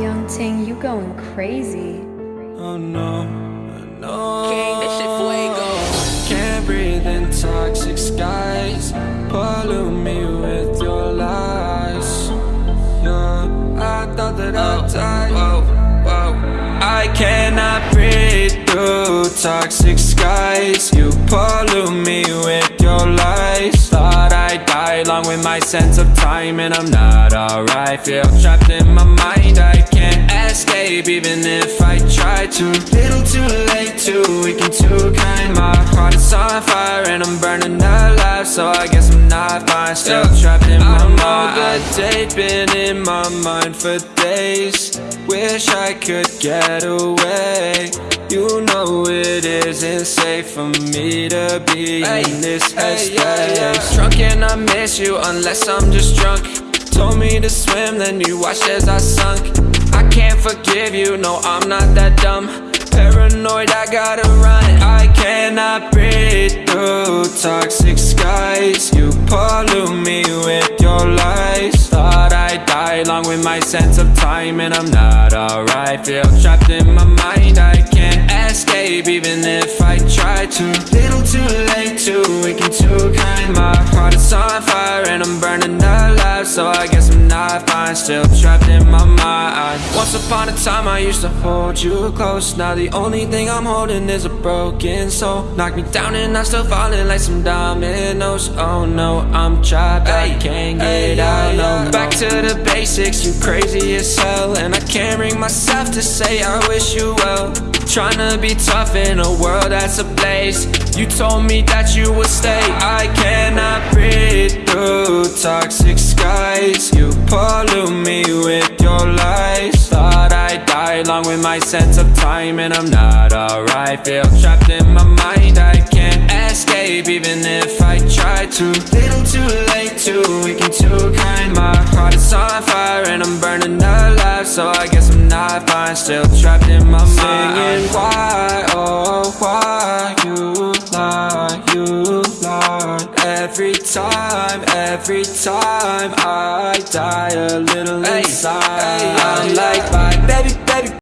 Young Ting, you going crazy. Oh no, no. King, this shit fuego. Can't breathe in toxic skies. Pollute me with your lies. Yeah, I thought that I'd oh, die. Whoa, whoa. I cannot breathe through toxic skies. You pollute me with my sense of time, and I'm not alright. Feel trapped in my mind. I can't escape, even if I try to. Little too late, too weak and too kind. My heart is on fire, and I'm burning alive. So I guess I'm not fine. Still trapped in my mind. I know the date been in my mind for days. Wish I could get away. You know it isn't safe for me to be Hey, in this hey, headspace. yeah, yeah. Drunk and I miss you unless I'm just drunk. Told me to swim, then you watched as I sunk. I can't forgive you, no, I'm not that dumb. Paranoid, I gotta run. I cannot breathe through toxic skies. You pollute me with your lies. Thought I'd die along with my sense of time, and I'm not alright. Feel trapped in my mind, and too kind. My heart is on fire, and I'm burning alive. So I guess I'm still trapped in my mind. Once upon a time, I used to hold you close. Now the only thing I'm holding is a broken soul. Knock me down, and I'm still falling like some dominoes. Oh no, I'm trapped, I can't get out. No, back to the basics, you crazy as hell And I can't bring myself to say I wish you well Trying to be tough in a world that's ablaze You told me that you would stay I cannot breathe through toxic skies pollute me with your lies. Thought I'd die along with my sense of time And I'm not alright. Feel trapped in my mind I can't escape even if I try to. Little too late, too weak and too kind. My heart is on fire and I'm burning alive. So I guess I'm not fine, still trapped in my mind. Singing why, oh why you lie, you lie Every time, every time I die a little Hey,